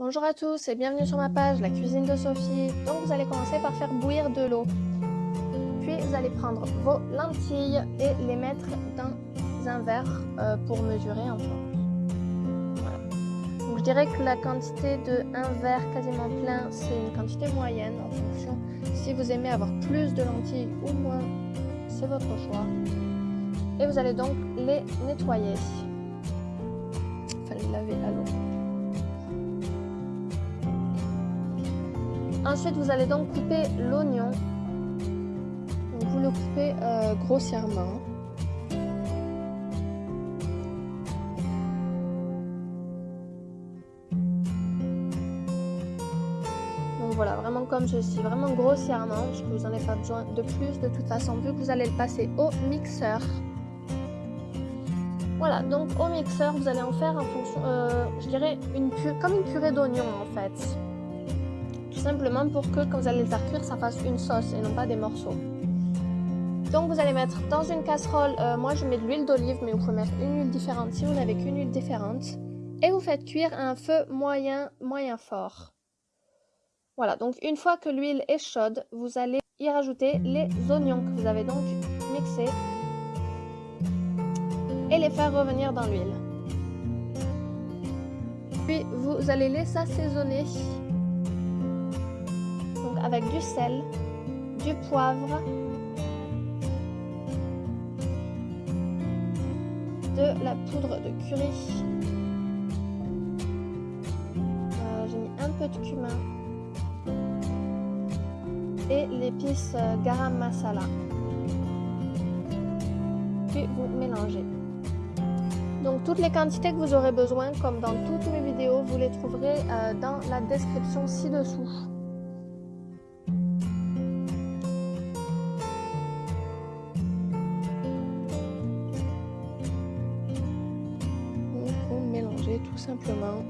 Bonjour à tous et bienvenue sur ma page La Cuisine de Sophie. Donc vous allez commencer par faire bouillir de l'eau. Puis vous allez prendre vos lentilles et les mettre dans un verre euh, pour mesurer en Voilà. Donc je dirais que la quantité de un verre quasiment plein, c'est une quantité moyenne en fonction. Si vous aimez avoir plus de lentilles ou moins, c'est votre choix. Et vous allez donc les nettoyer. Il fallait laver à l'eau. Ensuite, vous allez donc couper l'oignon. Vous le coupez euh, grossièrement. Donc voilà, vraiment comme ceci, vraiment grossièrement, parce que vous n'en avez pas besoin de plus de toute façon, vu que vous allez le passer au mixeur. Voilà, donc au mixeur, vous allez en faire en fonction, euh, je dirais, comme une purée d'oignon en fait simplement pour que quand vous allez le faire cuire, ça fasse une sauce et non pas des morceaux. Donc vous allez mettre dans une casserole, euh, moi je mets de l'huile d'olive, mais vous pouvez mettre une huile différente si vous n'avez qu'une huile différente. Et vous faites cuire à un feu moyen, moyen fort. Voilà, donc une fois que l'huile est chaude, vous allez y rajouter les oignons que vous avez donc mixés et les faire revenir dans l'huile. Puis vous allez laisser assaisonner avec du sel, du poivre, de la poudre de curry. Euh, j'ai mis un peu de cumin et l'épice euh, garam masala. Puis vous mélangez. Donc toutes les quantités que vous aurez besoin, comme dans toutes mes vidéos, vous les trouverez euh, dans la description ci-dessous. Simplement.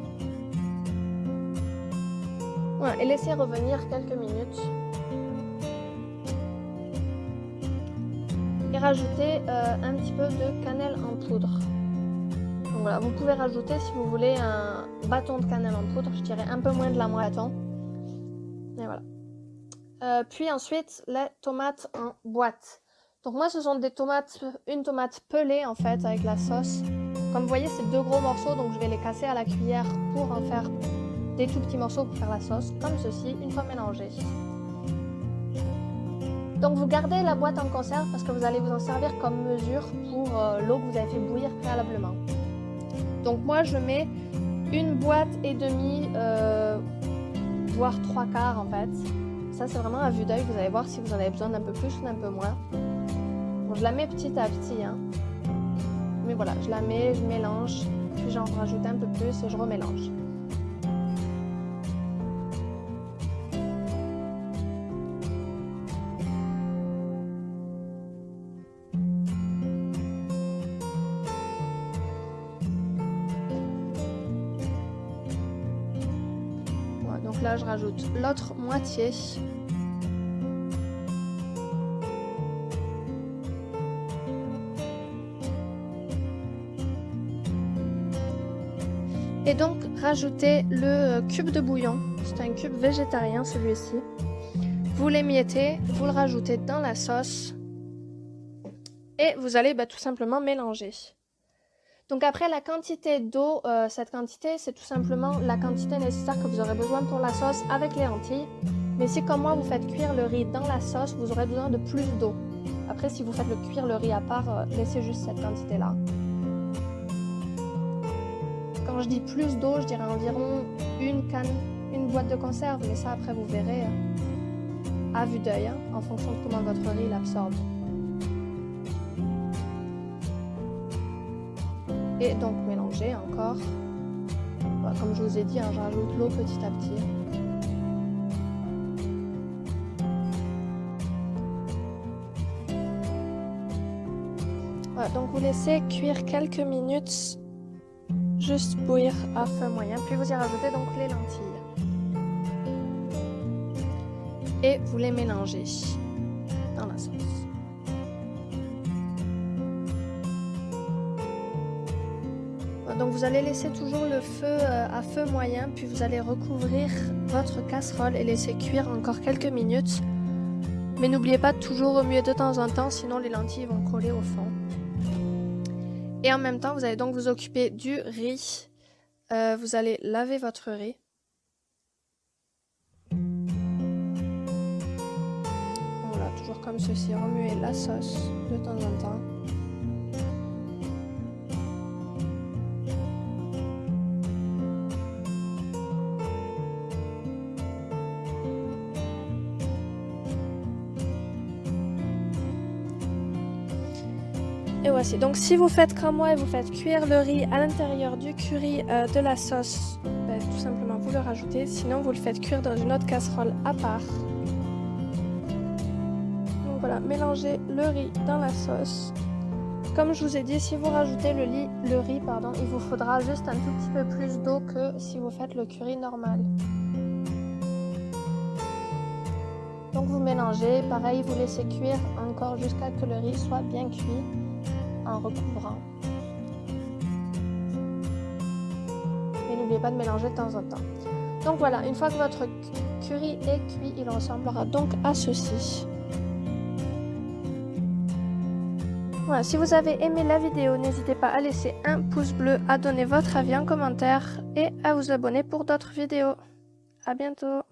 Et laisser revenir quelques minutes. Et rajouter euh, un petit peu de cannelle en poudre. Voilà, vous pouvez rajouter si vous voulez un bâton de cannelle en poudre, je dirais un peu moins de la moitié. Et voilà. Euh, puis ensuite, les tomates en boîte. Donc moi, ce sont des tomates, une tomate pelée en fait avec la sauce. Comme vous voyez, c'est deux gros morceaux, donc je vais les casser à la cuillère pour en faire des tout petits morceaux pour faire la sauce, comme ceci, une fois mélangés. Donc vous gardez la boîte en conserve parce que vous allez vous en servir comme mesure pour euh, l'eau que vous avez fait bouillir préalablement. Donc moi je mets une boîte et demie, euh, voire trois quarts en fait. Ça c'est vraiment à vue d'œil, vous allez voir si vous en avez besoin d'un peu plus ou d'un peu moins. Je la mets petit à petit. Hein mais voilà, je la mets, je mélange, puis j'en rajoute un peu plus et je remélange. Donc là je rajoute l'autre moitié Et donc rajoutez le euh, cube de bouillon. C'est un cube végétarien celui-ci. Vous l'émiettez, vous le rajoutez dans la sauce. Et vous allez bah, tout simplement mélanger. Donc après la quantité d'eau, euh, cette quantité c'est tout simplement la quantité nécessaire que vous aurez besoin pour la sauce avec les lentilles. Mais si comme moi vous faites cuire le riz dans la sauce, vous aurez besoin de plus d'eau. Après si vous faites le cuire le riz à part, euh, laissez juste cette quantité là je dis plus d'eau, je dirais environ une canne, une boîte de conserve, mais ça après vous verrez euh, à vue d'œil, hein, en fonction de comment votre riz l'absorbe. Et donc mélanger encore. comme je vous ai dit, hein, je rajoute l'eau petit à petit. donc vous laissez cuire quelques minutes Juste bouillir à feu moyen, puis vous y rajoutez donc les lentilles. Et vous les mélangez dans la sauce. donc vous allez laisser toujours le feu euh, à feu moyen, puis vous allez recouvrir votre casserole et laisser cuire encore quelques minutes. Mais n'oubliez pas toujours remuer de temps en temps, sinon les lentilles vont coller au fond. Et en même temps, vous allez donc vous occuper du riz. Euh, vous allez laver votre riz. Voilà, toujours comme ceci, remuer la sauce de temps en temps. Et voici, donc si vous faites comme moi et vous faites cuire le riz à l'intérieur du curry euh, de la sauce, ben, tout simplement vous le rajoutez, sinon vous le faites cuire dans une autre casserole à part. Donc voilà, mélangez le riz dans la sauce. Comme je vous ai dit, si vous rajoutez le, riz, pardon, il vous faudra juste un tout petit peu plus d'eau que si vous faites le curry normal. Donc vous mélangez, pareil, vous laissez cuire encore jusqu'à que le riz soit bien cuit en recouvrant. Et n'oubliez pas de mélanger de temps en temps. Donc voilà, une fois que votre curry est cuit, il ressemblera donc à ceci. Voilà, si vous avez aimé la vidéo, n'hésitez pas à laisser un pouce bleu, à donner votre avis en commentaire et à vous abonner pour d'autres vidéos. A bientôt